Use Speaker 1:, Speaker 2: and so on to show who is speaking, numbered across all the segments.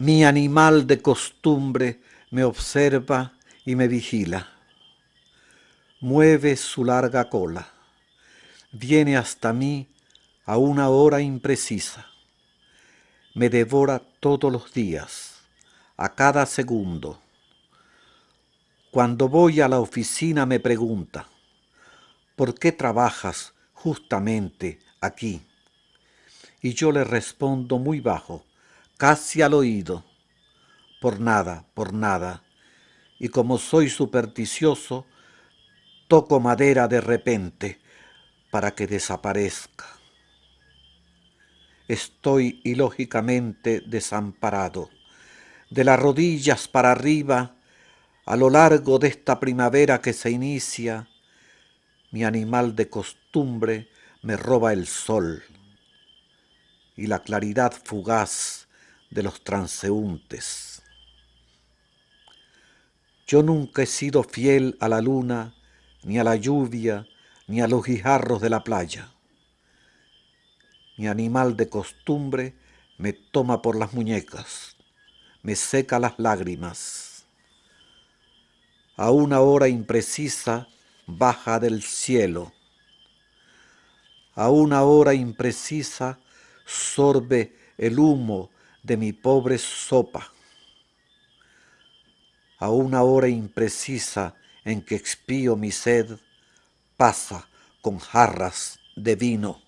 Speaker 1: Mi animal de costumbre me observa y me vigila. Mueve su larga cola. Viene hasta mí a una hora imprecisa. Me devora todos los días, a cada segundo. Cuando voy a la oficina me pregunta, ¿por qué trabajas justamente aquí? Y yo le respondo muy bajo, casi al oído, por nada, por nada. Y como soy supersticioso, toco madera de repente para que desaparezca. Estoy ilógicamente desamparado. De las rodillas para arriba, a lo largo de esta primavera que se inicia, mi animal de costumbre me roba el sol y la claridad fugaz de los transeúntes. Yo nunca he sido fiel a la luna, ni a la lluvia, ni a los guijarros de la playa. Mi animal de costumbre me toma por las muñecas, me seca las lágrimas. A una hora imprecisa baja del cielo. A una hora imprecisa sorbe el humo de mi pobre sopa. A una hora imprecisa en que expío mi sed, pasa con jarras de vino.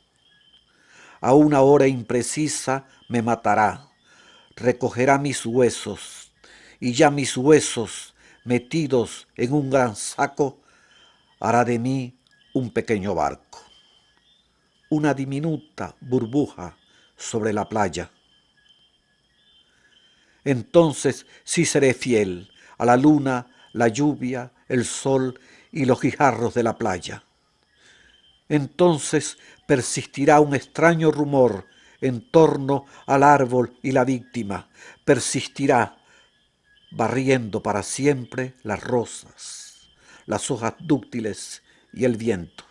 Speaker 1: A una hora imprecisa me matará, recogerá mis huesos, y ya mis huesos, metidos en un gran saco, hará de mí un pequeño barco, una diminuta burbuja sobre la playa. Entonces sí seré fiel a la luna, la lluvia, el sol y los guijarros de la playa. Entonces persistirá un extraño rumor en torno al árbol y la víctima, persistirá barriendo para siempre las rosas, las hojas dúctiles y el viento.